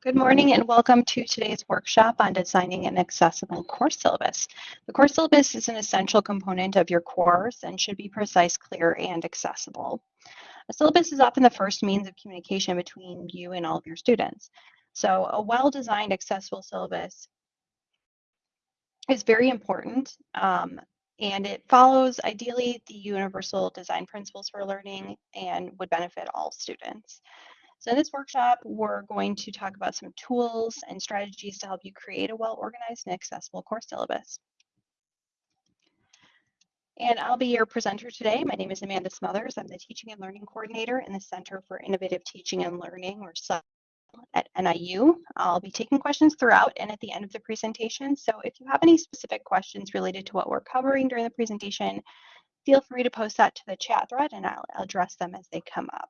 Good morning and welcome to today's workshop on designing an accessible course syllabus. The course syllabus is an essential component of your course and should be precise, clear, and accessible. A syllabus is often the first means of communication between you and all of your students. So a well-designed accessible syllabus is very important um, and it follows ideally the universal design principles for learning and would benefit all students. So in this workshop, we're going to talk about some tools and strategies to help you create a well-organized and accessible course syllabus. And I'll be your presenter today. My name is Amanda Smothers. I'm the Teaching and Learning Coordinator in the Center for Innovative Teaching and Learning, or CITL, at NIU. I'll be taking questions throughout and at the end of the presentation. So if you have any specific questions related to what we're covering during the presentation, feel free to post that to the chat thread and I'll address them as they come up.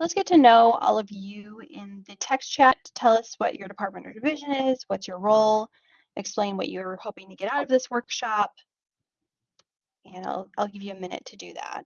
So let's get to know all of you in the text chat. To tell us what your department or division is, what's your role, explain what you're hoping to get out of this workshop, and I'll, I'll give you a minute to do that.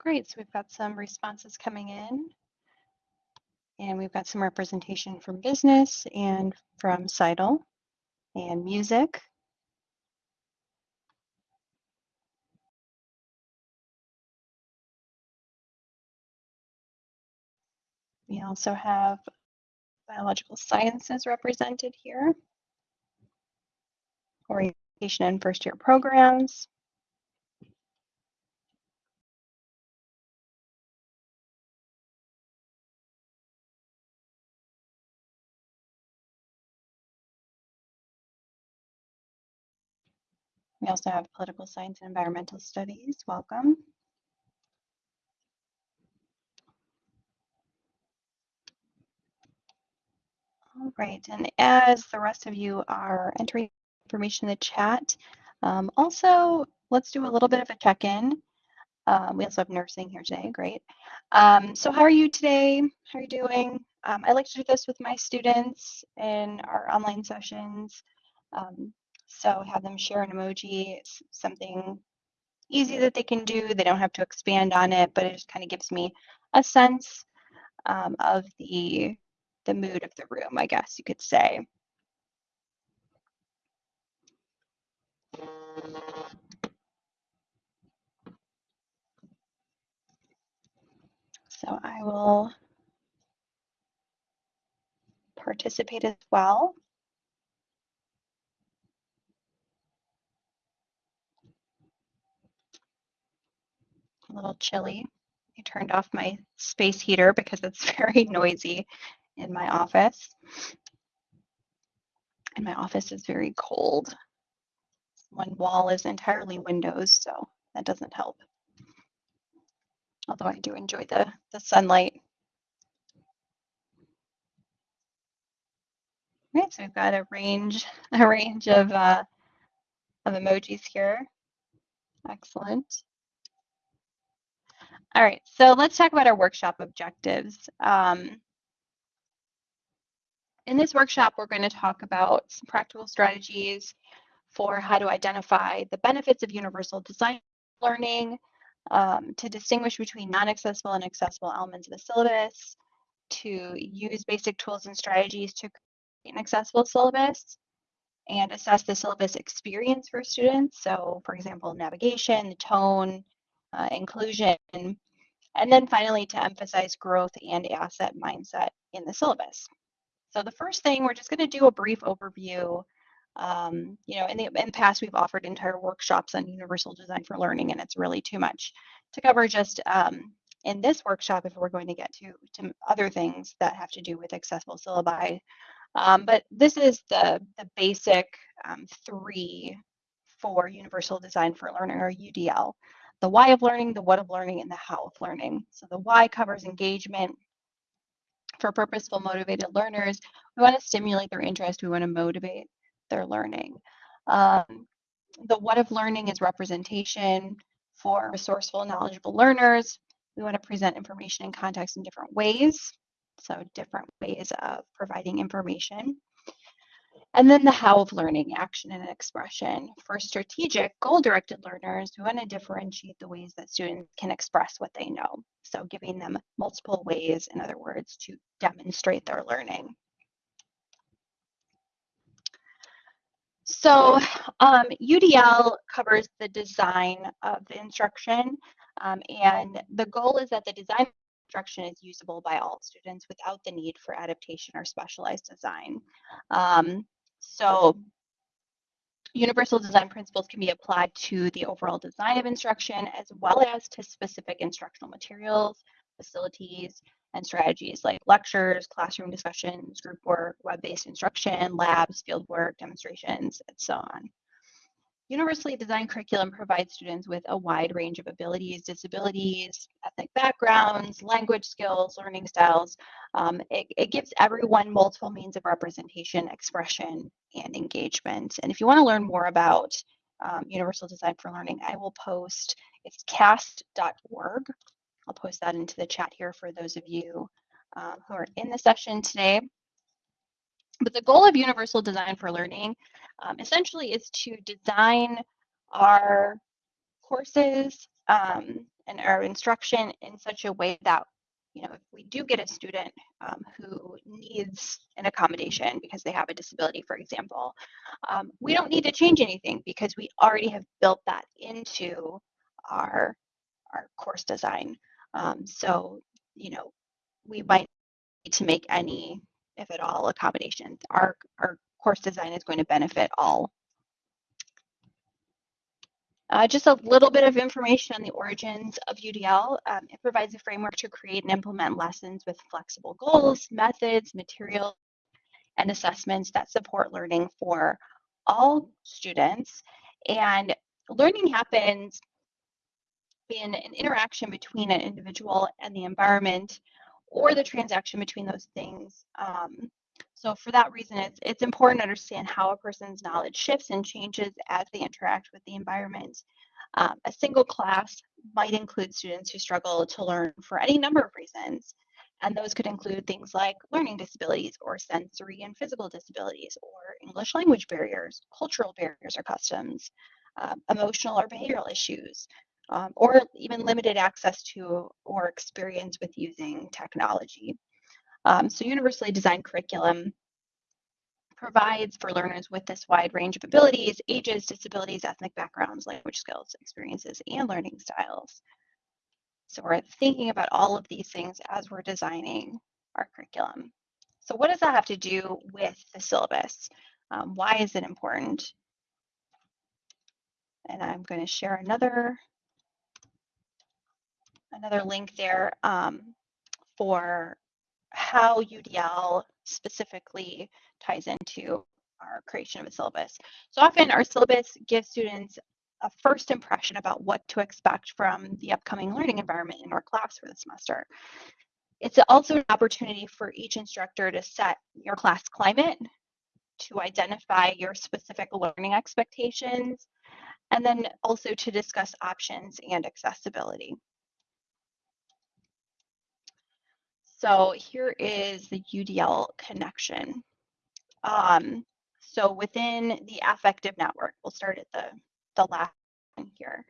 Great, so we've got some responses coming in. And we've got some representation from business and from CITL and music. We also have biological sciences represented here, orientation and first year programs, We also have political science and environmental studies. Welcome. All right, and as the rest of you are entering information in the chat, um, also let's do a little bit of a check-in. Um, we also have nursing here today, great. Um, so how are you today? How are you doing? Um, I like to do this with my students in our online sessions. Um, so have them share an emoji, it's something easy that they can do. They don't have to expand on it, but it just kind of gives me a sense um, of the the mood of the room, I guess you could say. So I will participate as well. A little chilly. I turned off my space heater because it's very noisy in my office. And my office is very cold. One wall is entirely windows, so that doesn't help. Although I do enjoy the, the sunlight. Right, so we've got a range, a range of, uh, of emojis here. Excellent. All right, so let's talk about our workshop objectives. Um, in this workshop, we're going to talk about some practical strategies for how to identify the benefits of universal design learning, um, to distinguish between non-accessible and accessible elements of the syllabus, to use basic tools and strategies to create an accessible syllabus, and assess the syllabus experience for students. So for example, navigation, the tone, uh, inclusion, and then finally to emphasize growth and asset mindset in the syllabus. So the first thing, we're just going to do a brief overview. Um, you know, in the, in the past, we've offered entire workshops on universal design for learning, and it's really too much to cover just um, in this workshop if we're going to get to, to other things that have to do with accessible syllabi. Um, but this is the, the basic um, three for Universal Design for Learning, or UDL. The why of learning, the what of learning, and the how of learning. So the why covers engagement. For purposeful, motivated learners, we want to stimulate their interest. We want to motivate their learning. Um, the what of learning is representation for resourceful, knowledgeable learners. We want to present information and context in different ways. So different ways of providing information. And then the how of learning, action and expression. For strategic, goal-directed learners, we want to differentiate the ways that students can express what they know. So giving them multiple ways, in other words, to demonstrate their learning. So um, UDL covers the design of the instruction um, and the goal is that the design instruction is usable by all students without the need for adaptation or specialized design. Um, so universal design principles can be applied to the overall design of instruction as well as to specific instructional materials, facilities, and strategies like lectures, classroom discussions, group work, web-based instruction, labs, field work, demonstrations, and so on. Universally designed curriculum provides students with a wide range of abilities, disabilities, ethnic backgrounds, language skills, learning styles. Um, it, it, gives everyone multiple means of representation, expression, and engagement. And if you want to learn more about um, Universal Design for Learning, I will post, it's cast.org. I'll post that into the chat here for those of you um, who are in the session today. But the goal of Universal Design for Learning um, essentially is to design our courses um, and our instruction in such a way that you know if we do get a student um, who needs an accommodation because they have a disability for example um, we don't need to change anything because we already have built that into our our course design. Um, so you know we might need to make any if at all accommodations our our course design is going to benefit all. Uh, just a little bit of information on the origins of UDL. Um, it provides a framework to create and implement lessons with flexible goals, methods, materials, and assessments that support learning for all students. And learning happens in an interaction between an individual and the environment or the transaction between those things um, so for that reason, it's, it's important to understand how a person's knowledge shifts and changes as they interact with the environment. Um, a single class might include students who struggle to learn for any number of reasons. And those could include things like learning disabilities or sensory and physical disabilities or English language barriers, cultural barriers or customs, um, emotional or behavioral issues, um, or even limited access to or experience with using technology. Um, so universally designed curriculum provides for learners with this wide range of abilities, ages, disabilities, ethnic backgrounds, language skills, experiences, and learning styles. So we're thinking about all of these things as we're designing our curriculum. So what does that have to do with the syllabus? Um, why is it important? And I'm going to share another another link there um, for how UDL specifically ties into our creation of a syllabus. So often our syllabus gives students a first impression about what to expect from the upcoming learning environment in our class for the semester. It's also an opportunity for each instructor to set your class climate, to identify your specific learning expectations, and then also to discuss options and accessibility. So here is the UDL connection. Um, so within the affective network, we'll start at the, the last one here,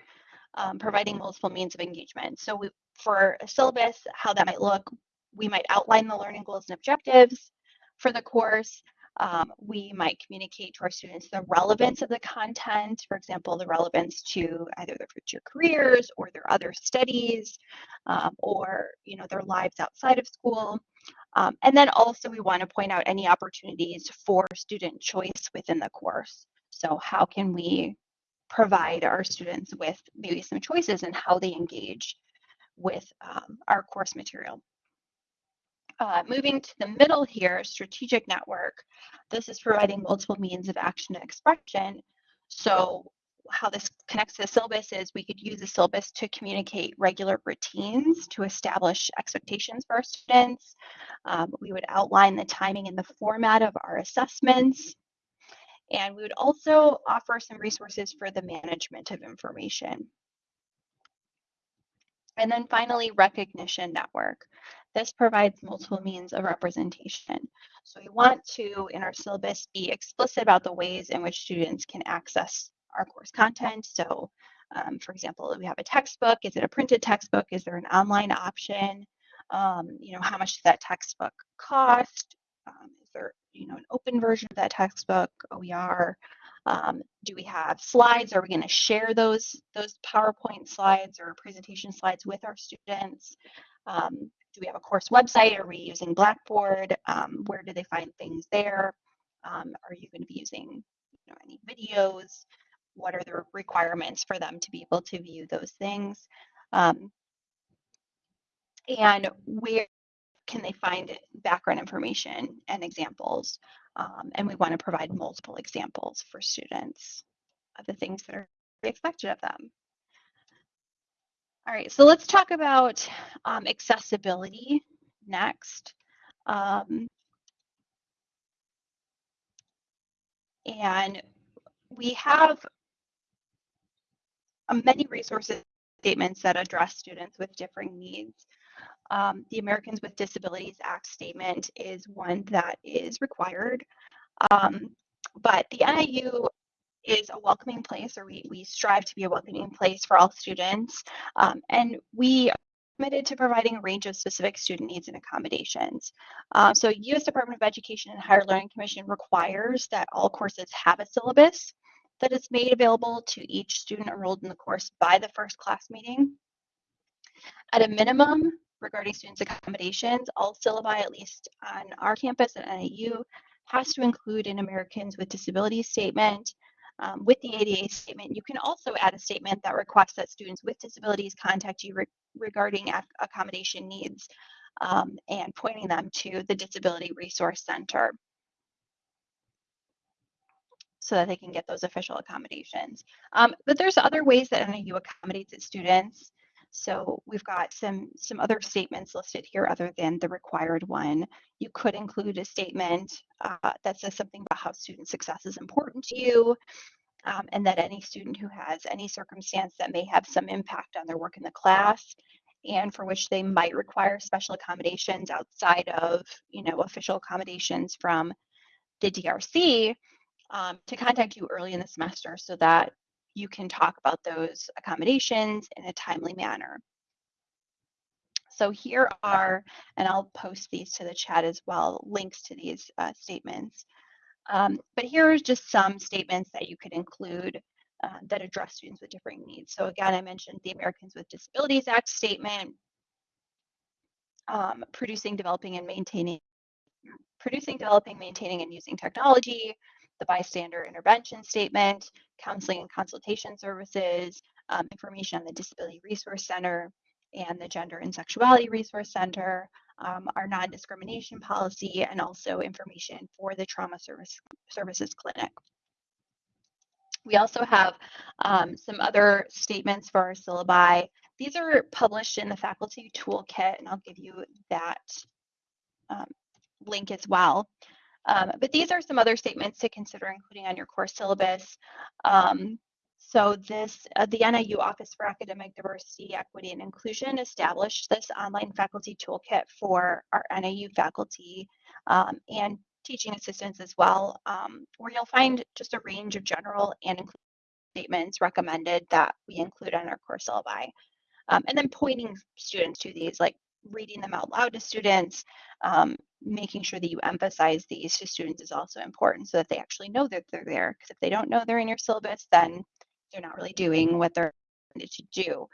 um, providing multiple means of engagement. So we, for a syllabus, how that might look, we might outline the learning goals and objectives for the course. Um, we might communicate to our students the relevance of the content, for example, the relevance to either their future careers or their other studies um, or you know their lives outside of school. Um, and then also we want to point out any opportunities for student choice within the course. So how can we provide our students with maybe some choices and how they engage with um, our course material. Uh, moving to the middle here, strategic network. This is providing multiple means of action and expression. So how this connects to the syllabus is we could use the syllabus to communicate regular routines to establish expectations for our students. Um, we would outline the timing and the format of our assessments. And we would also offer some resources for the management of information. And then finally, recognition network. This provides multiple means of representation. So we want to, in our syllabus, be explicit about the ways in which students can access our course content. So um, for example, we have a textbook. Is it a printed textbook? Is there an online option? Um, you know, how much does that textbook cost? Um, is there, you know, an open version of that textbook, OER? Um, do we have slides? Are we going to share those those PowerPoint slides or presentation slides with our students? Do we have a course website? Are we using Blackboard? Um, where do they find things there? Um, are you going to be using you know, any videos? What are the requirements for them to be able to view those things? Um, and where can they find background information and examples? Um, and we want to provide multiple examples for students of the things that are expected of them. All right, so let's talk about um, accessibility next. Um, and we have uh, many resources statements that address students with differing needs. Um, the Americans with Disabilities Act statement is one that is required. Um, but the NIU is a welcoming place, or we, we strive to be a welcoming place for all students. Um, and we are committed to providing a range of specific student needs and accommodations. Um, so U.S. Department of Education and Higher Learning Commission requires that all courses have a syllabus that is made available to each student enrolled in the course by the first class meeting. At a minimum, regarding students' accommodations, all syllabi, at least on our campus at NIU, has to include an Americans with Disabilities statement. Um, with the ADA statement, you can also add a statement that requests that students with disabilities contact you re regarding accommodation needs um, and pointing them to the Disability Resource Center so that they can get those official accommodations. Um, but there's other ways that NIU accommodates its students. So we've got some, some other statements listed here other than the required one. You could include a statement uh, that says something about how student success is important to you, um, and that any student who has any circumstance that may have some impact on their work in the class and for which they might require special accommodations outside of, you know, official accommodations from the DRC, um, to contact you early in the semester so that you can talk about those accommodations in a timely manner. So here are, and I'll post these to the chat as well, links to these uh, statements. Um, but here are just some statements that you could include uh, that address students with differing needs. So again, I mentioned the Americans with Disabilities Act statement, um, producing, developing, and maintaining, producing, developing, maintaining, and using technology, the bystander intervention statement, counseling and consultation services, um, information on the Disability Resource Center and the Gender and Sexuality Resource Center, um, our non-discrimination policy, and also information for the Trauma Service, Services Clinic. We also have um, some other statements for our syllabi. These are published in the faculty toolkit, and I'll give you that um, link as well. Um, but these are some other statements to consider including on your course syllabus. Um, so this, uh, the NIU Office for Academic Diversity, Equity, and Inclusion established this online faculty toolkit for our NIU faculty um, and teaching assistants as well, um, where you'll find just a range of general and inclusive statements recommended that we include on our course syllabi. Um, and then pointing students to these, like reading them out loud to students, um, making sure that you emphasize these to students is also important so that they actually know that they're there. Because if they don't know they're in your syllabus, then they're not really doing what they're intended to do.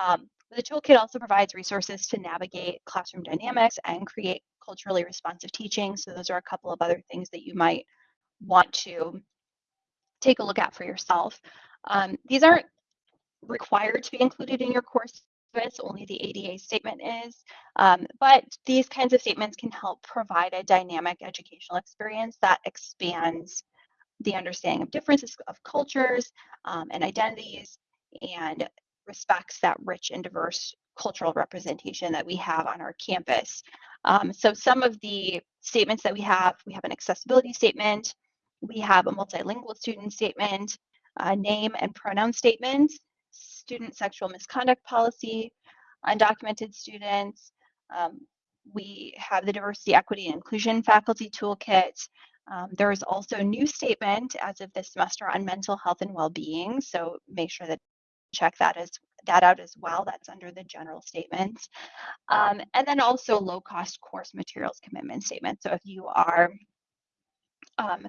Um, the toolkit also provides resources to navigate classroom dynamics and create culturally responsive teaching. So those are a couple of other things that you might want to take a look at for yourself. Um, these aren't required to be included in your course only the ADA statement is, um, but these kinds of statements can help provide a dynamic educational experience that expands the understanding of differences of cultures um, and identities and respects that rich and diverse cultural representation that we have on our campus. Um, so some of the statements that we have, we have an accessibility statement, we have a multilingual student statement, a name and pronoun statement, student sexual misconduct policy, undocumented students. Um, we have the diversity, equity, and inclusion faculty toolkit. Um, there is also a new statement as of this semester on mental health and well-being. So make sure that check that as that out as well. That's under the general statements. Um, and then also low cost course materials commitment statement. So if you are um,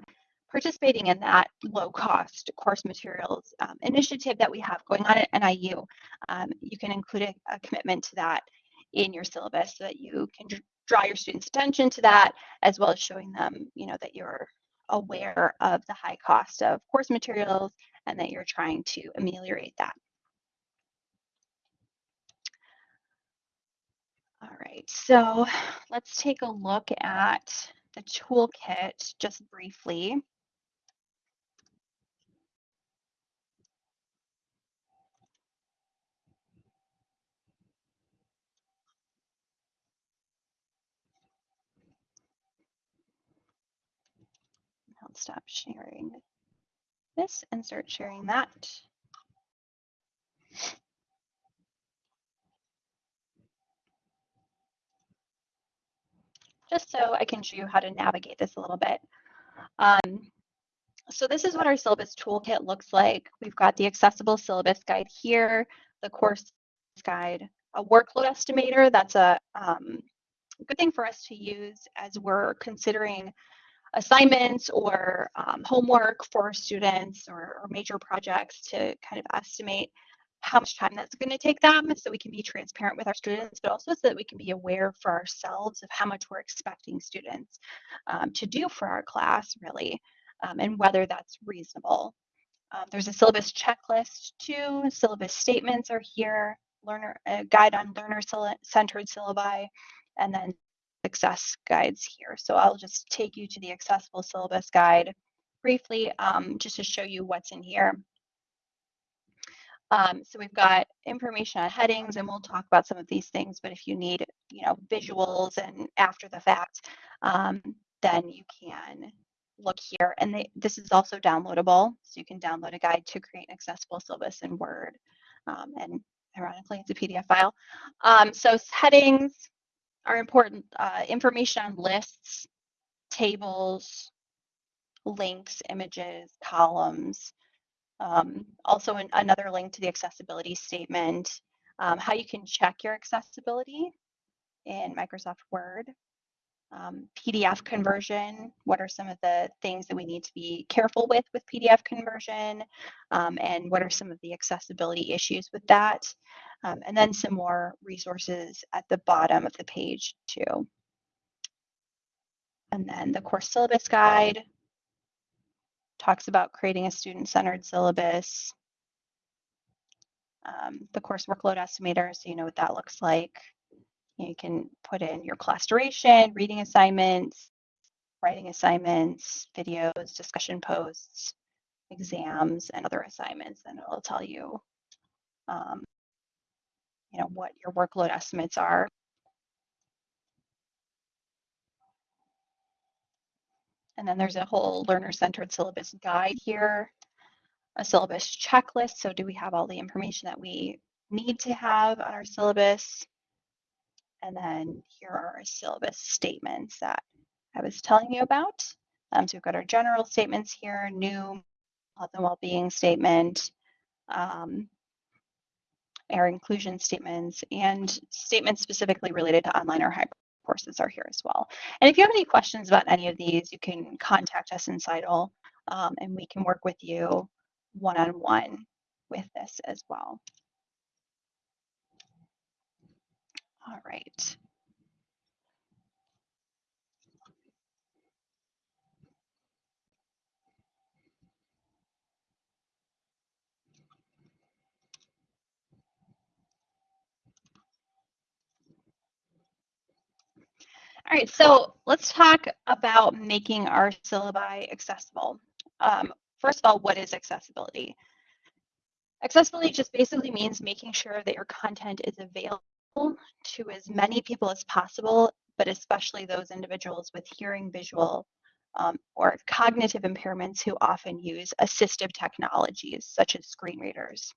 participating in that low cost course materials um, initiative that we have going on at NIU, um, you can include a, a, commitment to that in your syllabus so that you can draw your students attention to that as well as showing them you know that you're aware of the high cost of course materials and that you're trying to ameliorate that All right, so let's take a look at the toolkit just briefly. I'll stop sharing this and start sharing that. just so I can show you how to navigate this a little bit. Um, so this is what our syllabus toolkit looks like. We've got the accessible syllabus guide here, the course guide, a workload estimator. That's a um, good thing for us to use as we're considering assignments or um, homework for students or, or major projects to kind of estimate how much time that's going to take them so we can be transparent with our students, but also so that we can be aware for ourselves of how much we're expecting students um, to do for our class, really, um, and whether that's reasonable. Um, there's a syllabus checklist too. Syllabus statements are here, learner a guide on learner-centered syllabi, and then success guides here. So I'll just take you to the accessible syllabus guide briefly um, just to show you what's in here. Um, so we've got information on headings, and we'll talk about some of these things. But if you need, you know, visuals and after the fact, um, then you can look here. And they, this is also downloadable, so you can download a guide to create an accessible syllabus in Word. Um, and ironically, it's a PDF file. Um, so headings are important. Uh, information on lists, tables, links, images, columns, um, also, an, another link to the accessibility statement, um, how you can check your accessibility in Microsoft Word, um, PDF conversion, what are some of the things that we need to be careful with with PDF conversion, um, and what are some of the accessibility issues with that, um, and then some more resources at the bottom of the page too. And then the course syllabus guide, talks about creating a student-centered syllabus, um, the course workload estimator, so you know what that looks like. You can put in your class duration, reading assignments, writing assignments, videos, discussion posts, exams, and other assignments, and it'll tell you, um, you know, what your workload estimates are. And then there's a whole learner-centered syllabus guide here, a syllabus checklist. So do we have all the information that we need to have on our syllabus? And then here are our syllabus statements that I was telling you about. Um, so we've got our general statements here, new health and well-being statement, um, our inclusion statements, and statements specifically related to online or hybrid courses are here as well. And if you have any questions about any of these, you can contact us in CITL um, and we can work with you one-on-one -on -one with this as well. All right. All right, so let's talk about making our syllabi accessible. Um, first of all, what is accessibility? Accessibility just basically means making sure that your content is available to as many people as possible, but especially those individuals with hearing, visual, um, or cognitive impairments who often use assistive technologies such as screen readers.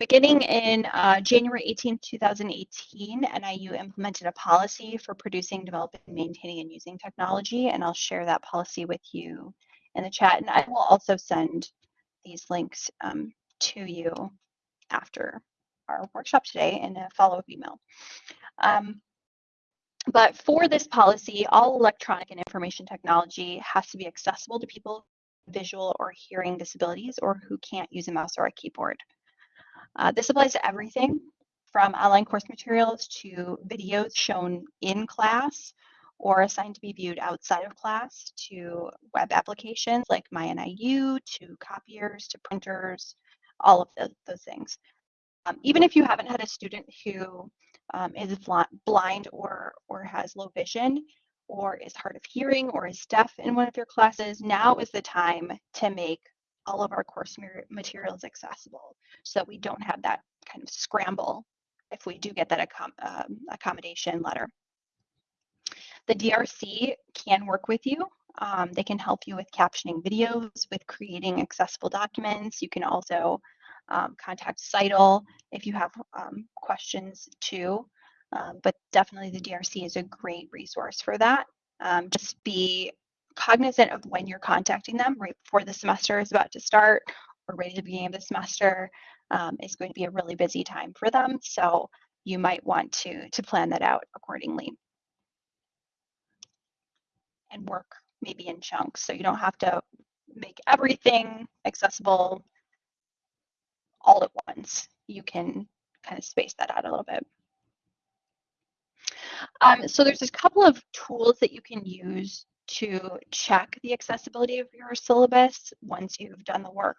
Beginning in uh, January 18, 2018, NIU implemented a policy for producing, developing, maintaining, and using technology, and I'll share that policy with you in the chat. And I will also send these links um, to you after our workshop today in a follow-up email. Um, but for this policy, all electronic and information technology has to be accessible to people with visual or hearing disabilities or who can't use a mouse or a keyboard. Uh, this applies to everything from online course materials to videos shown in class or assigned to be viewed outside of class to web applications like MyNIU, to copiers, to printers, all of those, those things. Um, even if you haven't had a student who um, is blind or, or has low vision, or is hard of hearing, or is deaf in one of your classes, now is the time to make all of our course materials accessible so that we don't have that kind of scramble if we do get that accom um, accommodation letter. The DRC can work with you. Um, they can help you with captioning videos, with creating accessible documents. You can also um, contact CITL if you have um, questions too. Um, but definitely the DRC is a great resource for that. Um, just be cognizant of when you're contacting them right before the semester is about to start or right at the beginning of the semester um, is going to be a really busy time for them. So you might want to, to plan that out accordingly and work maybe in chunks. So you don't have to make everything accessible all at once. You can kind of space that out a little bit. Um, so there's a couple of tools that you can use to check the accessibility of your syllabus once you've done the work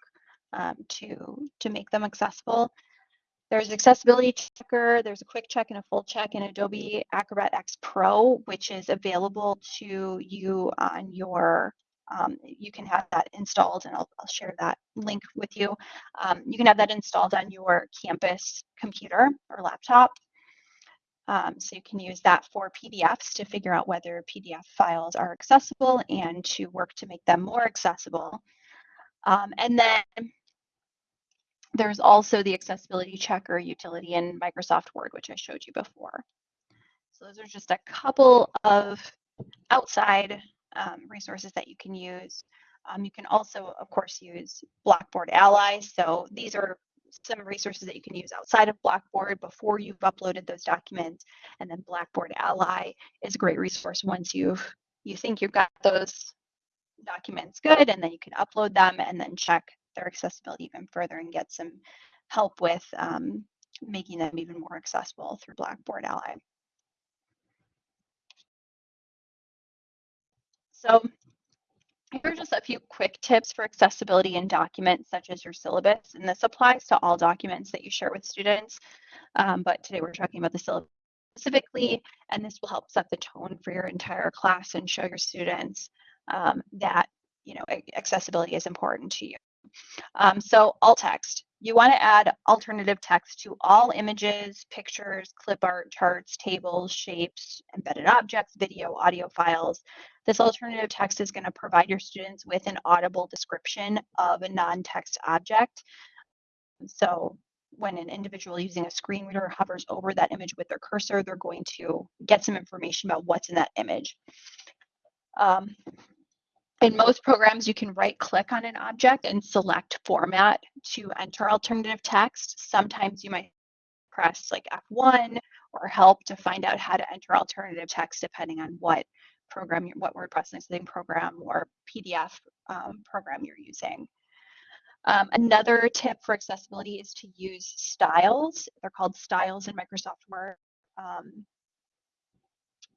um, to, to make them accessible. There's accessibility checker, there's a quick check and a full check in Adobe Acrobat X Pro, which is available to you on your, um, you can have that installed and I'll, I'll share that link with you. Um, you can have that installed on your campus computer or laptop. Um, so you can use that for PDFs to figure out whether PDF files are accessible and to work to make them more accessible. Um, and then there's also the accessibility checker utility in Microsoft Word, which I showed you before. So those are just a couple of outside um, resources that you can use. Um, you can also, of course, use Blackboard Ally. So these are some resources that you can use outside of Blackboard before you've uploaded those documents. And then Blackboard Ally is a great resource once you've you think you've got those documents good and then you can upload them and then check their accessibility even further and get some help with um, making them even more accessible through Blackboard Ally. So here are just a few quick tips for accessibility in documents such as your syllabus, and this applies to all documents that you share with students, um, but today we're talking about the syllabus specifically, and this will help set the tone for your entire class and show your students um, that you know accessibility is important to you. Um, so alt text, you want to add alternative text to all images, pictures, clip art, charts, tables, shapes, embedded objects, video, audio files. This alternative text is going to provide your students with an audible description of a non-text object. So when an individual using a screen reader hovers over that image with their cursor, they're going to get some information about what's in that image. Um, In most programs, you can right click on an object and select format to enter alternative text. Sometimes you might press like F1 or help to find out how to enter alternative text depending on what program, what word processing program or PDF um, program you're using. Um, another tip for accessibility is to use styles. They're called styles in Microsoft Word. Um,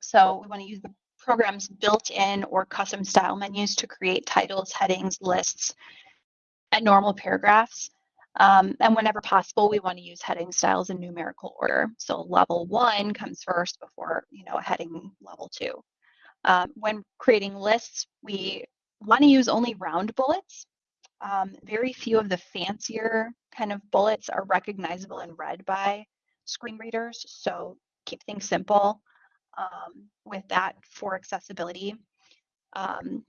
so we want to use the program's built-in or custom style menus to create titles, headings, lists, and normal paragraphs. Um, and whenever possible, we want to use heading styles in numerical order. So level one comes first before you know heading level two. Um, when creating lists, we want to use only round bullets. Um, very few of the fancier kind of bullets are recognizable and read by screen readers. So keep things simple um, with that for accessibility. Um,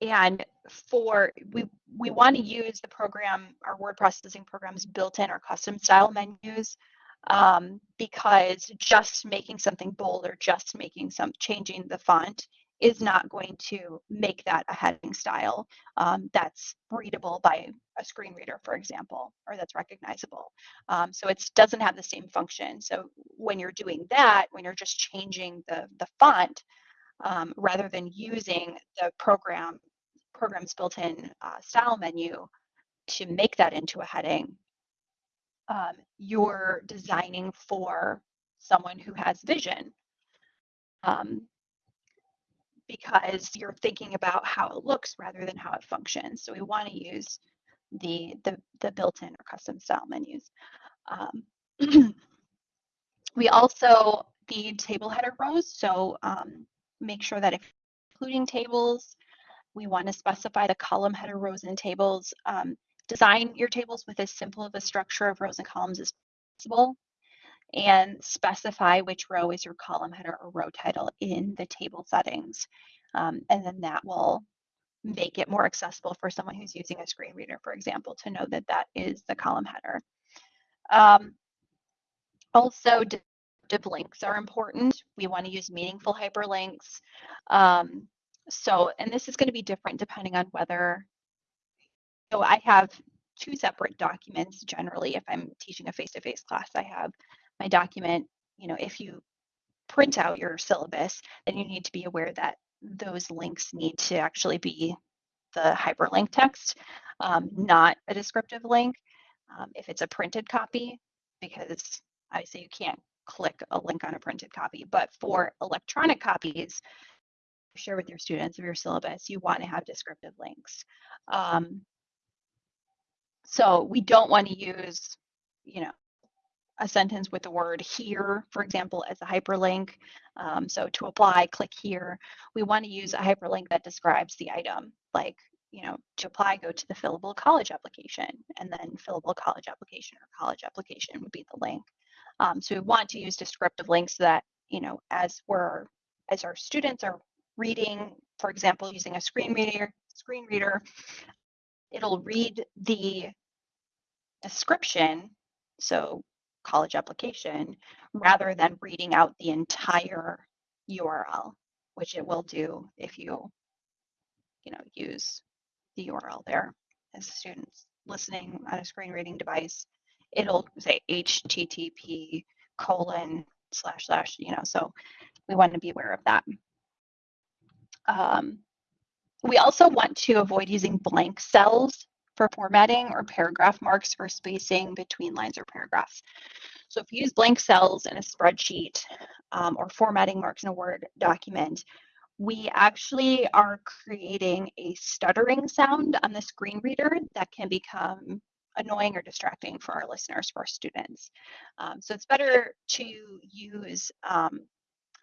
and for we we want to use the program, our word processing programs built in our custom style menus um, because just making something bold or just making some changing the font is not going to make that a heading style um, that's readable by a screen reader, for example, or that's recognizable. Um, so it doesn't have the same function. So when you're doing that, when you're just changing the, the font, um, rather than using the program program's built-in uh, style menu to make that into a heading, um, you're designing for someone who has vision. Um, because you're thinking about how it looks rather than how it functions. So we want to use the, the, the built-in or custom style menus. Um, we also need table header rows. So um, make sure that if including tables, we want to specify the column header rows and tables. Um, design your tables with as simple of a structure of rows and columns as possible and specify which row is your column header or row title in the table settings. Um, and then that will make it more accessible for someone who's using a screen reader, for example, to know that that is the column header. Um, also, div links are important. We want to use meaningful hyperlinks. Um, so, and this is going to be different depending on whether, so I have two separate documents generally if I'm teaching a face-to-face -face class. I have my document, you know, if you print out your syllabus, then you need to be aware that those links need to actually be the hyperlink text, um, not a descriptive link. Um, if it's a printed copy, because obviously you can't click a link on a printed copy, but for electronic copies, share with your students of your syllabus, you want to have descriptive links. Um, so we don't want to use, you know, a sentence with the word here, for example, as a hyperlink. Um, so to apply, click here. We want to use a hyperlink that describes the item, like, you know, to apply, go to the fillable college application, and then fillable college application or college application would be the link. Um, so we want to use descriptive links that, you know, as we're, as our students are reading, for example, using a screen reader, screen reader, it'll read the description so college application rather than reading out the entire URL, which it will do if you, you know, use the URL there as students listening on a screen reading device. It'll say HTTP colon slash slash, you know, so we want to be aware of that. Um, we also want to avoid using blank cells for formatting or paragraph marks for spacing between lines or paragraphs. So if you use blank cells in a spreadsheet um, or formatting marks in a Word document, we actually are creating a stuttering sound on the screen reader that can become annoying or distracting for our listeners, for our students. Um, so it's better to use um,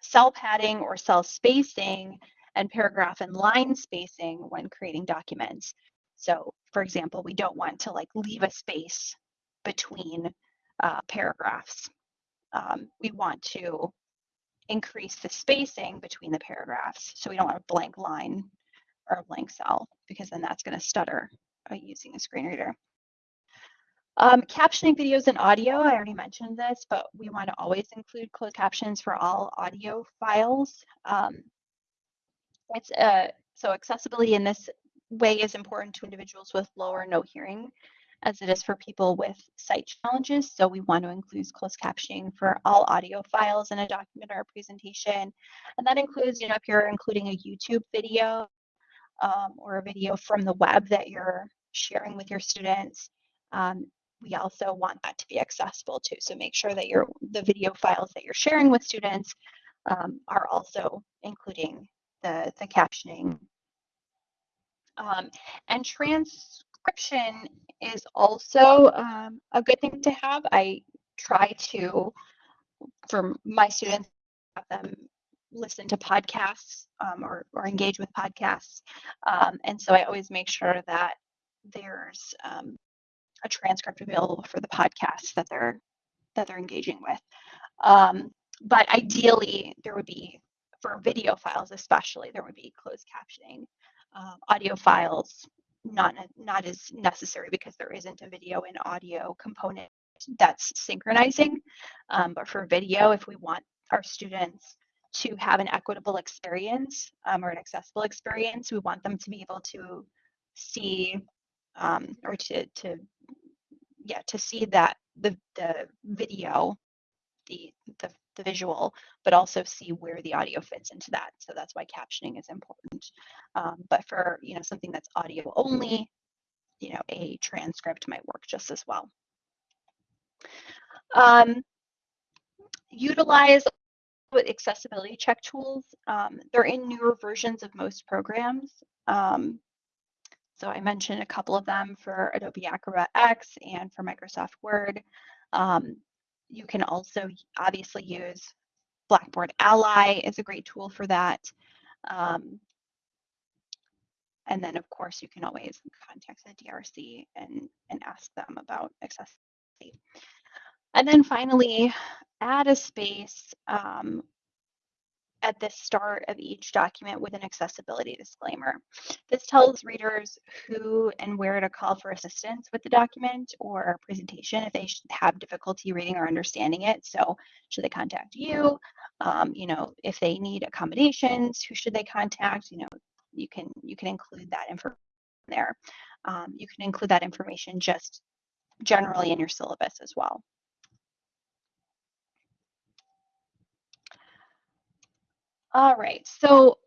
cell padding or cell spacing and paragraph and line spacing when creating documents so for example, we don't want to like leave a space between uh, paragraphs. Um, we want to increase the spacing between the paragraphs. So we don't want a blank line or a blank cell because then that's going to stutter uh, using a screen reader. Um, captioning videos and audio, I already mentioned this, but we want to always include closed captions for all audio files. Um, it's a So accessibility in this way is important to individuals with low or no hearing as it is for people with sight challenges. So we want to include closed captioning for all audio files in a document or a presentation. And that includes, you know, if you're including a YouTube video um, or a video from the web that you're sharing with your students, um, we also want that to be accessible too. So make sure that your the video files that you're sharing with students um, are also including the, the captioning. Um, and transcription is also um, a good thing to have. I try to, for my students, have them listen to podcasts um, or, or engage with podcasts. Um, and so I always make sure that there's um, a transcript available for the podcasts that they're that they're engaging with. Um, but ideally, there would be for video files, especially, there would be closed captioning. Um, audio files, not not as necessary because there isn't a video and audio component that's synchronizing. Um, but for video, if we want our students to have an equitable experience um, or an accessible experience, we want them to be able to see um, or to to yeah to see that the the video the, the the visual but also see where the audio fits into that. So that's why captioning is important. Um, but for you know something that's audio only you know a transcript might work just as well. Um, utilize accessibility check tools. Um, they're in newer versions of most programs. Um, so I mentioned a couple of them for Adobe Acrobat X and for Microsoft Word. Um, you can also obviously use Blackboard Ally is a great tool for that. Um, and then of course you can always contact the DRC and, and ask them about accessibility. And then finally, add a space um, at the start of each document with an accessibility disclaimer. This tells readers who and where to call for assistance with the document or presentation if they have difficulty reading or understanding it. So should they contact you? Um, you know, if they need accommodations, who should they contact? You know, you can you can include that information there. Um, you can include that information just generally in your syllabus as well. All right, so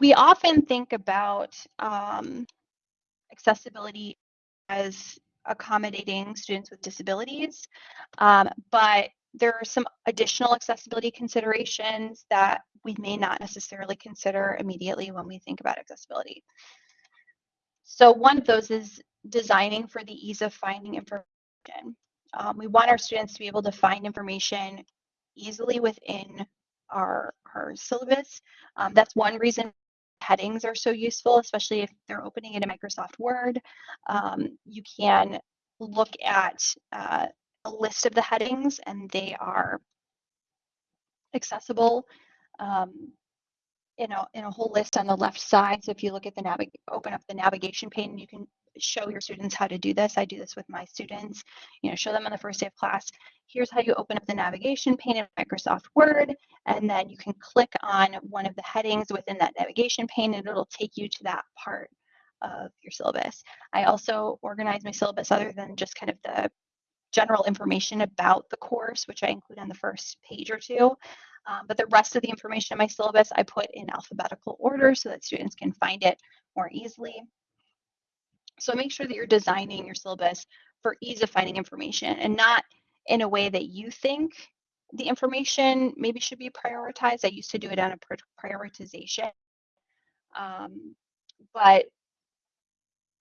we often think about um, accessibility as accommodating students with disabilities, um, but there are some additional accessibility considerations that we may not necessarily consider immediately when we think about accessibility. So one of those is designing for the ease of finding information. Um, we want our students to be able to find information easily within our, our syllabus. Um, that's one reason headings are so useful, especially if they're opening in a Microsoft Word. Um, you can look at uh, a list of the headings and they are accessible um, in, a, in a whole list on the left side. So if you look at the navig open up the navigation pane, you can show your students how to do this. I do this with my students, you know, show them on the first day of class. Here's how you open up the navigation pane in Microsoft Word, and then you can click on one of the headings within that navigation pane and it'll take you to that part of your syllabus. I also organize my syllabus other than just kind of the general information about the course, which I include on the first page or two. Um, but the rest of the information in my syllabus I put in alphabetical order so that students can find it more easily. So make sure that you're designing your syllabus for ease of finding information and not in a way that you think the information maybe should be prioritized. I used to do it on a prioritization. Um, but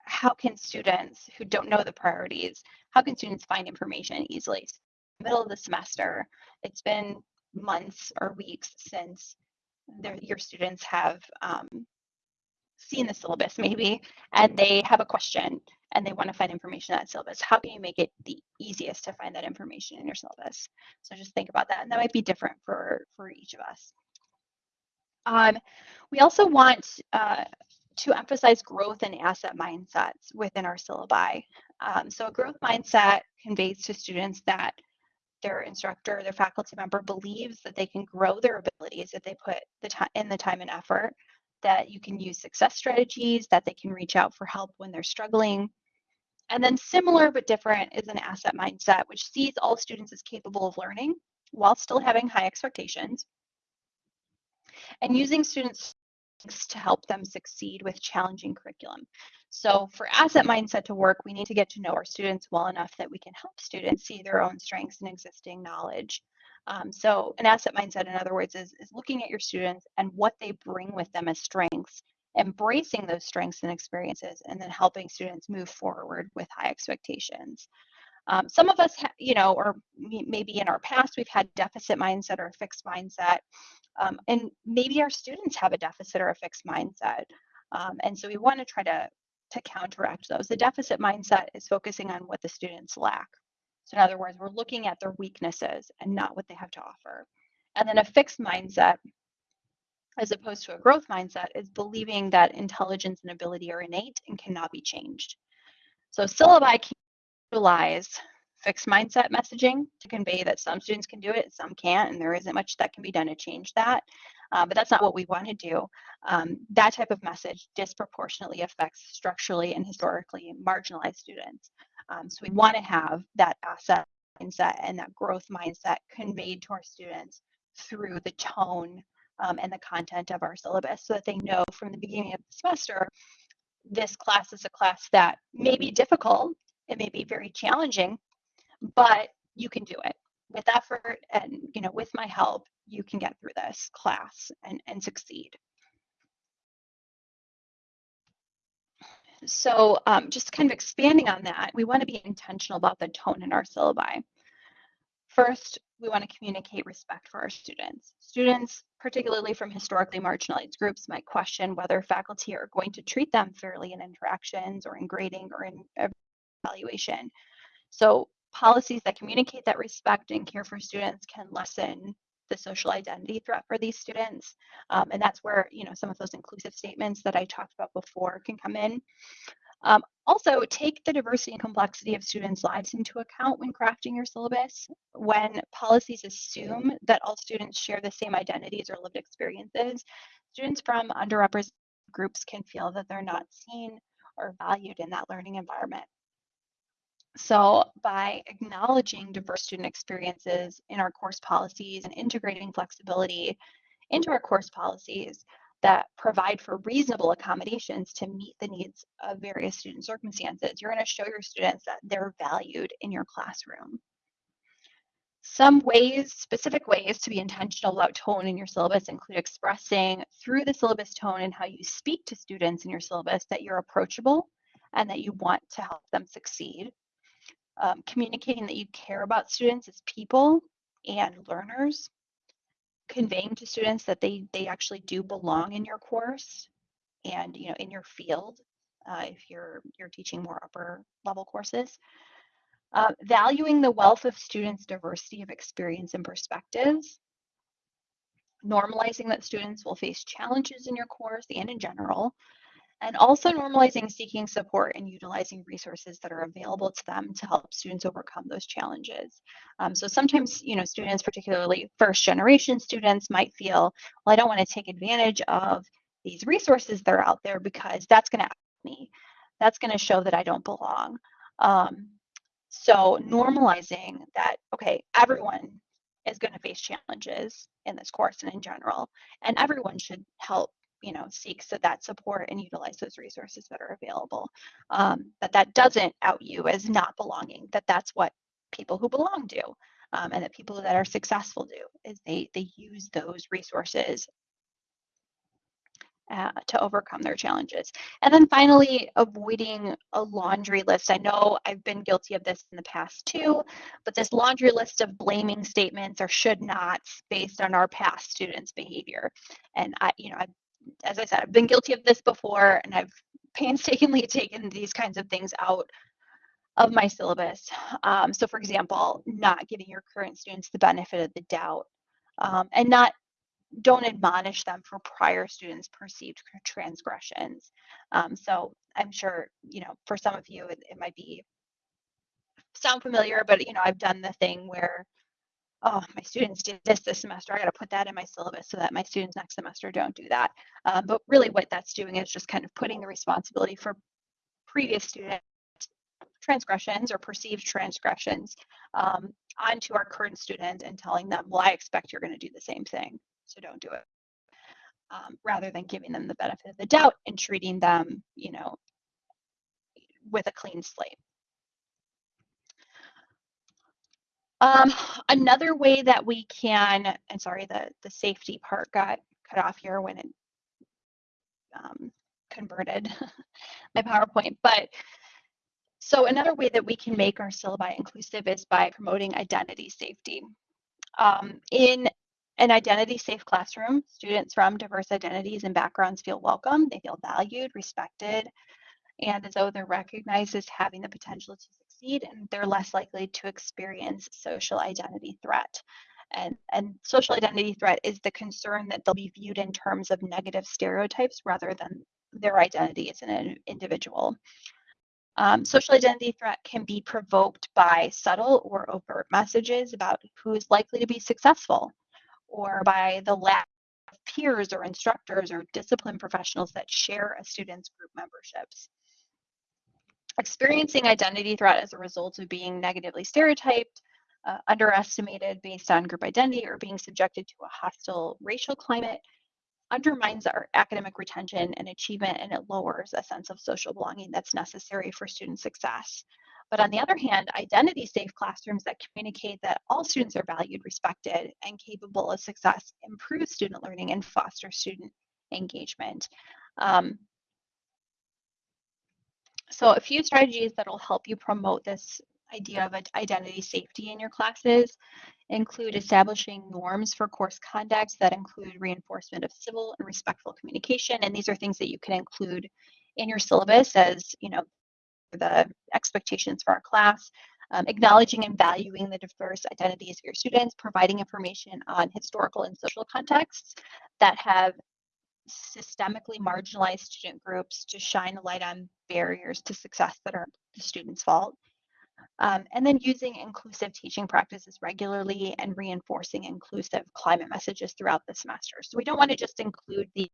how can students who don't know the priorities, how can students find information easily? Middle of the semester, it's been months or weeks since your students have um, seen the syllabus maybe, and they have a question and they want to find information in that syllabus. How can you make it the easiest to find that information in your syllabus? So just think about that. And that might be different for, for each of us. Um, we also want uh, to emphasize growth and asset mindsets within our syllabi. Um, so a growth mindset conveys to students that their instructor, their faculty member believes that they can grow their abilities if they put the time in the time and effort that you can use success strategies, that they can reach out for help when they're struggling. And then similar but different is an asset mindset, which sees all students as capable of learning while still having high expectations and using students to help them succeed with challenging curriculum. So for asset mindset to work, we need to get to know our students well enough that we can help students see their own strengths and existing knowledge. Um, so an asset mindset, in other words, is, is looking at your students and what they bring with them as strengths, embracing those strengths and experiences, and then helping students move forward with high expectations. Um, some of us, you know, or maybe in our past, we've had deficit mindset or fixed mindset. Um, and maybe our students have a deficit or a fixed mindset. Um, and so we want to try to, to counteract those. The deficit mindset is focusing on what the students lack. So in other words, we're looking at their weaknesses and not what they have to offer. And then a fixed mindset, as opposed to a growth mindset, is believing that intelligence and ability are innate and cannot be changed. So syllabi can utilize fixed mindset messaging to convey that some students can do it, some can't, and there isn't much that can be done to change that. Uh, but that's not what we want to do. Um, that type of message disproportionately affects structurally and historically marginalized students. Um, so we want to have that asset mindset and that growth mindset conveyed to our students through the tone um, and the content of our syllabus so that they know from the beginning of the semester this class is a class that may be difficult, it may be very challenging, but you can do it. With effort and you know with my help you can get through this class and, and succeed so um, just kind of expanding on that we want to be intentional about the tone in our syllabi. First we want to communicate respect for our students. Students particularly from historically marginalized groups might question whether faculty are going to treat them fairly in interactions or in grading or in evaluation. So policies that communicate that respect and care for students can lessen the social identity threat for these students. Um, and that's where, you know, some of those inclusive statements that I talked about before can come in. Um, also, take the diversity and complexity of students' lives into account when crafting your syllabus. When policies assume that all students share the same identities or lived experiences, students from underrepresented groups can feel that they're not seen or valued in that learning environment. So by acknowledging diverse student experiences in our course policies and integrating flexibility into our course policies that provide for reasonable accommodations to meet the needs of various student circumstances, you're going to show your students that they're valued in your classroom. Some ways, specific ways to be intentional about tone in your syllabus include expressing through the syllabus tone and how you speak to students in your syllabus that you're approachable and that you want to help them succeed um, communicating that you care about students as people and learners, conveying to students that they they actually do belong in your course and you know in your field uh, if you're you're teaching more upper level courses. Uh, valuing the wealth of students' diversity of experience and perspectives, normalizing that students will face challenges in your course and in general, and also normalizing seeking support and utilizing resources that are available to them to help students overcome those challenges. Um, so sometimes, you know, students, particularly first generation students might feel, well, I don't want to take advantage of these resources that are out there because that's going to me. That's going to show that I don't belong. Um, so normalizing that, okay, everyone is going to face challenges in this course and in general, and everyone should help you know seeks that support and utilize those resources that are available um, that that doesn't out you as not belonging that that's what people who belong do um, and that people that are successful do is they they use those resources uh, to overcome their challenges. And then finally, avoiding a laundry list. I know I've been guilty of this in the past too, but this laundry list of blaming statements or should nots based on our past students' behavior. And I, you know, I've as I said, I've been guilty of this before and I've painstakingly taken these kinds of things out of my syllabus. Um, so for example, not giving your current students the benefit of the doubt um, and not don't admonish them for prior students perceived transgressions. Um, so I'm sure, you know, for some of you, it, it might be sound familiar, but you know, I've done the thing where oh, my students did this this semester. I got to put that in my syllabus so that my students next semester don't do that. Um, but really, what that's doing is just kind of putting the responsibility for previous student transgressions or perceived transgressions um, onto our current student and telling them, well, I expect you're going to do the same thing, so don't do it. Um, rather than giving them the benefit of the doubt and treating them, you know, with a clean slate. Um, another way that we can, and sorry, the, the safety part got cut off here when it um, converted my PowerPoint, but so another way that we can make our syllabi inclusive is by promoting identity safety. Um, in an identity safe classroom, students from diverse identities and backgrounds feel welcome, they feel valued, respected, and as though they're recognized as having the potential to succeed and they're less likely to experience social identity threat. And, and social identity threat is the concern that they'll be viewed in terms of negative stereotypes rather than their identity as an individual. Um, social identity threat can be provoked by subtle or overt messages about who is likely to be successful, or by the lack of peers or instructors or discipline professionals that share a student's group memberships. Experiencing identity threat as a result of being negatively stereotyped, uh, underestimated based on group identity, or being subjected to a hostile racial climate undermines our academic retention and achievement and it lowers a sense of social belonging that's necessary for student success. But on the other hand, identity safe classrooms that communicate that all students are valued, respected, and capable of success improve student learning and foster student engagement. Um, so a few strategies that will help you promote this idea of identity safety in your classes include establishing norms for course conduct that include reinforcement of civil and respectful communication. And these are things that you can include in your syllabus as, you know, the expectations for our class, um, acknowledging and valuing the diverse identities of your students, providing information on historical and social contexts that have systemically marginalized student groups to shine a light on barriers to success that are the student's fault. Um, and then using inclusive teaching practices regularly and reinforcing inclusive climate messages throughout the semester. So we don't want to just include these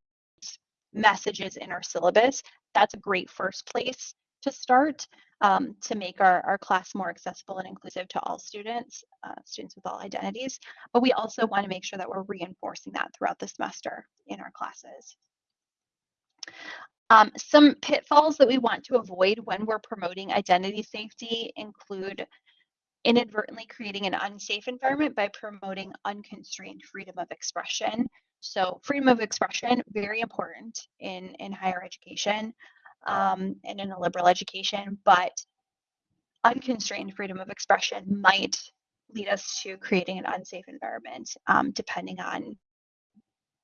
messages in our syllabus. That's a great first place to start um, to make our, our class more accessible and inclusive to all students, uh, students with all identities. But we also want to make sure that we're reinforcing that throughout the semester in our classes. Um, some pitfalls that we want to avoid when we're promoting identity safety include inadvertently creating an unsafe environment by promoting unconstrained freedom of expression. So freedom of expression, very important in, in higher education um, and in a liberal education, but unconstrained freedom of expression might lead us to creating an unsafe environment um, depending on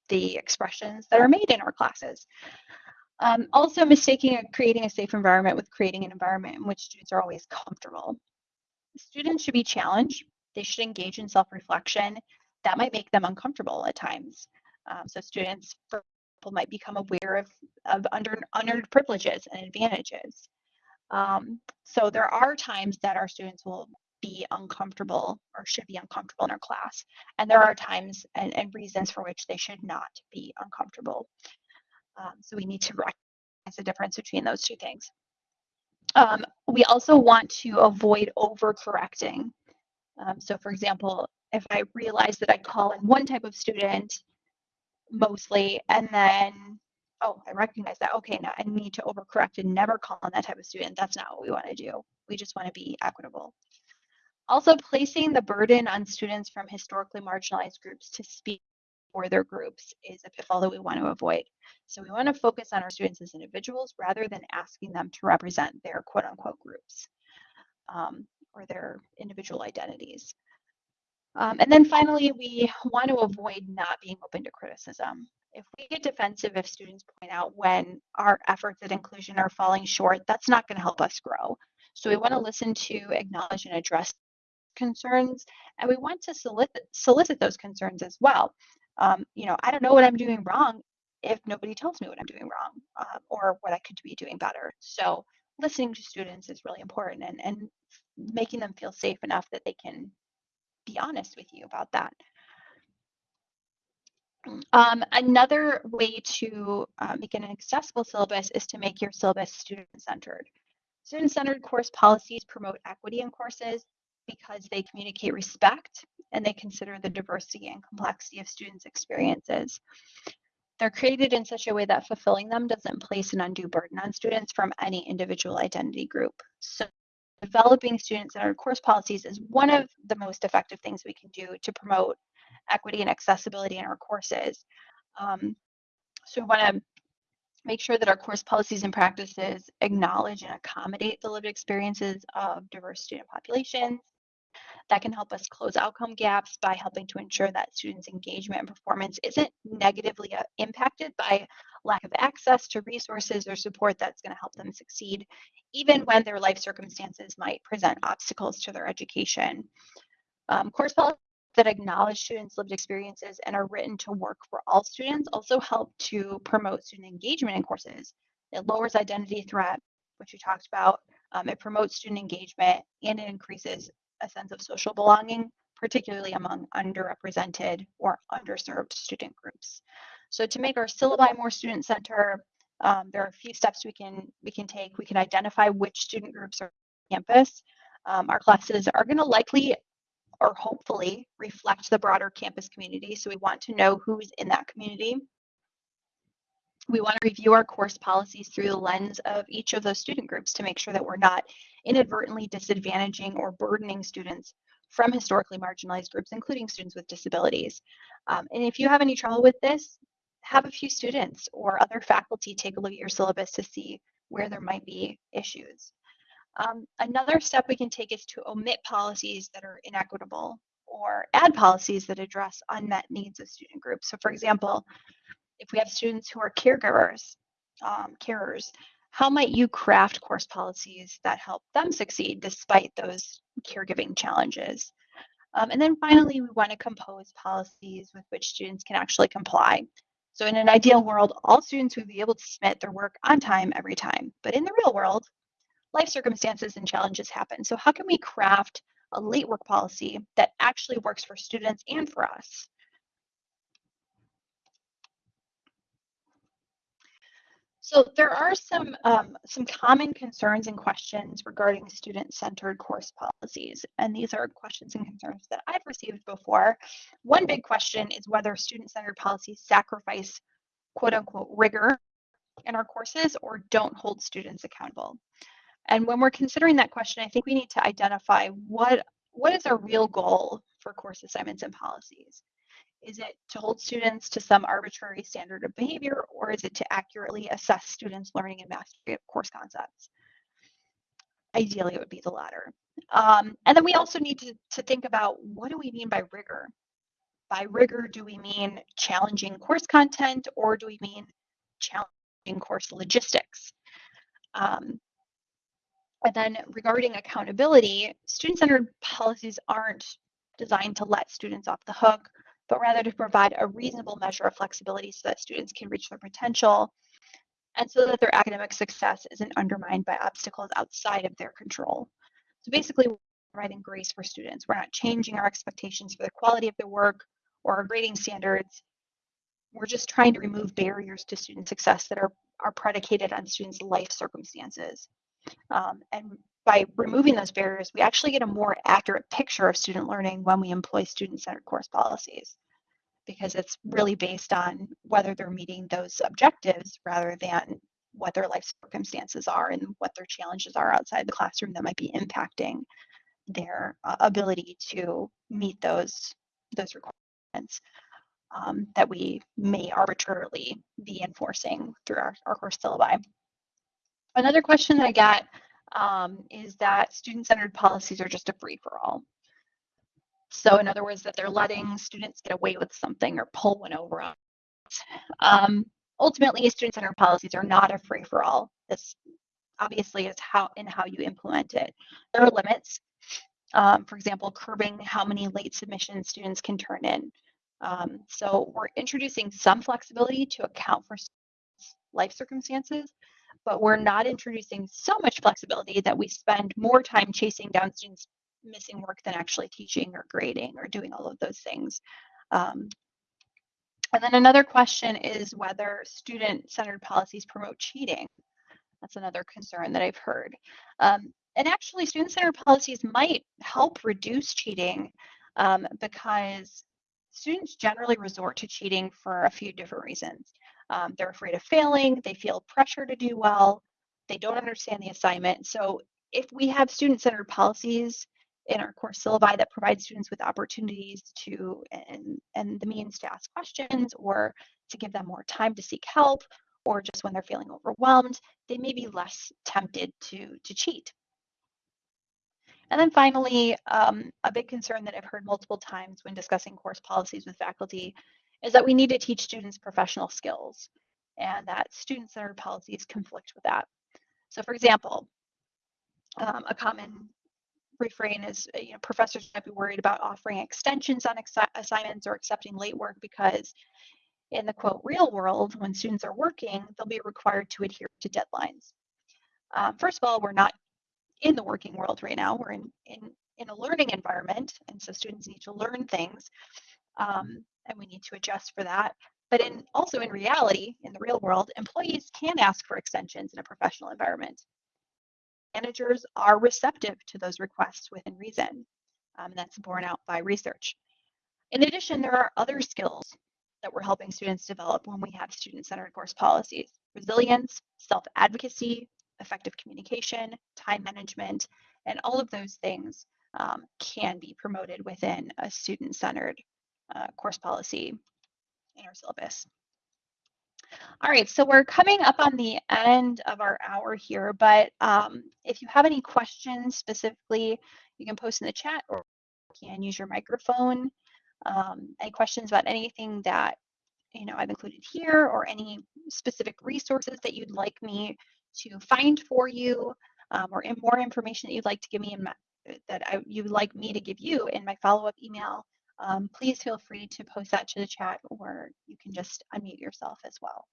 the expressions that are made in our classes. Um, also mistaking a, creating a safe environment with creating an environment in which students are always comfortable. Students should be challenged. They should engage in self-reflection. That might make them uncomfortable at times. Um, so students, example, might become aware of, of under, unearned privileges and advantages. Um, so there are times that our students will be uncomfortable or should be uncomfortable in our class. And there are times and, and reasons for which they should not be uncomfortable. Um, so we need to recognize the difference between those two things. Um, we also want to avoid overcorrecting. Um, so for example, if I realize that I call in one type of student mostly, and then, oh, I recognize that, okay, now I need to overcorrect and never call on that type of student. That's not what we want to do. We just want to be equitable. Also placing the burden on students from historically marginalized groups to speak for their groups is a pitfall that we want to avoid. So we want to focus on our students as individuals rather than asking them to represent their quote unquote groups um, or their individual identities. Um, and then finally, we want to avoid not being open to criticism. If we get defensive if students point out when our efforts at inclusion are falling short, that's not going to help us grow. So we want to listen to, acknowledge, and address concerns, and we want to solicit, solicit those concerns as well um, you know, I don't know what I'm doing wrong if nobody tells me what I'm doing wrong uh, or what I could be doing better. So listening to students is really important and, and making them feel safe enough that they can be honest with you about that. Um, another way to uh, make an accessible syllabus is to make your syllabus student-centered. Student-centered course policies promote equity in courses because they communicate respect and they consider the diversity and complexity of students' experiences. They're created in such a way that fulfilling them doesn't place an undue burden on students from any individual identity group. So developing student-centered course policies is one of the most effective things we can do to promote equity and accessibility in our courses. Um, so we want to make sure that our course policies and practices acknowledge and accommodate the lived experiences of diverse student populations. That can help us close outcome gaps by helping to ensure that students' engagement and performance isn't negatively uh, impacted by lack of access to resources or support that's going to help them succeed, even when their life circumstances might present obstacles to their education. Um, course policies that acknowledge students' lived experiences and are written to work for all students also help to promote student engagement in courses. It lowers identity threat, which we talked about. Um, it promotes student engagement and it increases a sense of social belonging, particularly among underrepresented or underserved student groups. So to make our syllabi more student-centered, um, there are a few steps we can we can take. We can identify which student groups are on campus. Um, our classes are going to likely or hopefully reflect the broader campus community. So we want to know who's in that community. We want to review our course policies through the lens of each of those student groups to make sure that we're not inadvertently disadvantaging or burdening students from historically marginalized groups, including students with disabilities. Um, and if you have any trouble with this, have a few students or other faculty take a look at your syllabus to see where there might be issues. Um, another step we can take is to omit policies that are inequitable or add policies that address unmet needs of student groups. So for example, if we have students who are caregivers, um, carers, how might you craft course policies that help them succeed despite those caregiving challenges? Um, and then finally, we want to compose policies with which students can actually comply. So in an ideal world, all students would be able to submit their work on time every time. But in the real world, life circumstances and challenges happen. So how can we craft a late work policy that actually works for students and for us? So there are some, um, some common concerns and questions regarding student-centered course policies, and these are questions and concerns that I've received before. One big question is whether student-centered policies sacrifice quote-unquote rigor in our courses or don't hold students accountable. And when we're considering that question, I think we need to identify what, what is our real goal for course assignments and policies. Is it to hold students to some arbitrary standard of behavior, or is it to accurately assess students' learning and mastery of course concepts? Ideally, it would be the latter. Um, and then we also need to, to think about what do we mean by rigor? By rigor, do we mean challenging course content, or do we mean challenging course logistics? Um, and then regarding accountability, student-centered policies aren't designed to let students off the hook but rather to provide a reasonable measure of flexibility so that students can reach their potential and so that their academic success isn't undermined by obstacles outside of their control. So basically, we're providing grace for students. We're not changing our expectations for the quality of their work or our grading standards. We're just trying to remove barriers to student success that are, are predicated on students' life circumstances. Um, and by removing those barriers, we actually get a more accurate picture of student learning when we employ student-centered course policies because it's really based on whether they're meeting those objectives rather than what their life circumstances are and what their challenges are outside the classroom that might be impacting their uh, ability to meet those those requirements um, that we may arbitrarily be enforcing through our, our course syllabi. Another question that I got um, is that student-centered policies are just a free-for-all. So in other words, that they're letting students get away with something or pull one over on. Um, ultimately, student-centered policies are not a free-for-all. This obviously is how in how you implement it. There are limits. Um, for example, curbing how many late submissions students can turn in. Um, so we're introducing some flexibility to account for life circumstances, but we're not introducing so much flexibility that we spend more time chasing down students missing work than actually teaching or grading or doing all of those things. Um, and then another question is whether student-centered policies promote cheating. That's another concern that I've heard. Um, and actually, student-centered policies might help reduce cheating um, because students generally resort to cheating for a few different reasons. Um, they're afraid of failing, they feel pressure to do well, they don't understand the assignment. So if we have student-centered policies in our course syllabi that provide students with opportunities to and, and the means to ask questions or to give them more time to seek help or just when they're feeling overwhelmed, they may be less tempted to, to cheat. And then finally, um, a big concern that I've heard multiple times when discussing course policies with faculty is that we need to teach students professional skills and that student-centered policies conflict with that. So for example, um, a common refrain is, you know, professors might be worried about offering extensions on assignments or accepting late work because in the quote real world, when students are working, they'll be required to adhere to deadlines. Um, first of all, we're not in the working world right now. We're in, in, in a learning environment, and so students need to learn things, um, and we need to adjust for that. But in also in reality, in the real world, employees can ask for extensions in a professional environment. Managers are receptive to those requests within reason. Um, and that's borne out by research. In addition, there are other skills that we're helping students develop when we have student-centered course policies. Resilience, self-advocacy, effective communication, time management, and all of those things um, can be promoted within a student-centered uh, course policy in our syllabus. All right, so we're coming up on the end of our hour here, but um, if you have any questions specifically, you can post in the chat or you can use your microphone. Um, any questions about anything that you know I've included here or any specific resources that you'd like me to find for you um, or more information that you'd like to give me in my, that I, you'd like me to give you in my follow-up email, um, please feel free to post that to the chat or you can just unmute yourself as well.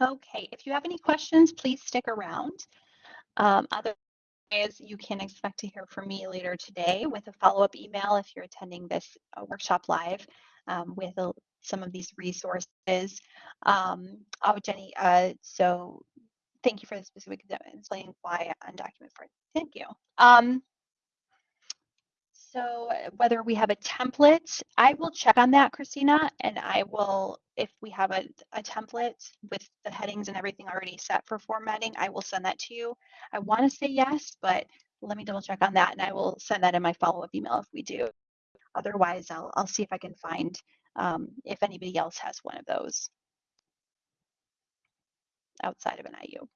Okay, if you have any questions, please stick around. Um, otherwise, you can expect to hear from me later today with a follow-up email if you're attending this uh, workshop live um, with some of these resources. Um, oh, Jenny, uh, so thank you for the specific explaining why undocumented Thank you. So whether we have a template, I will check on that, Christina, and I will, if we have a, a template with the headings and everything already set for formatting, I will send that to you. I want to say yes, but let me double check on that and I will send that in my follow-up email if we do. Otherwise, I'll, I'll see if I can find um, if anybody else has one of those outside of NIU.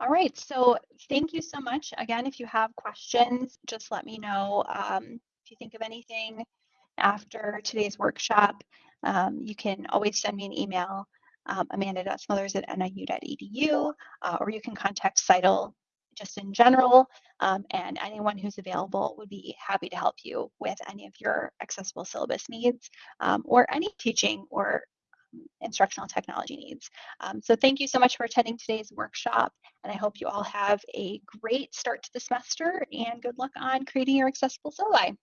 All right, so thank you so much. Again, if you have questions, just let me know. Um, if you think of anything after today's workshop, um, you can always send me an email, um, amanda.smothers at niu.edu, uh, or you can contact CITL just in general, um, and anyone who's available would be happy to help you with any of your accessible syllabus needs um, or any teaching or instructional technology needs. Um, so thank you so much for attending today's workshop, and I hope you all have a great start to the semester and good luck on creating your accessible syllabi.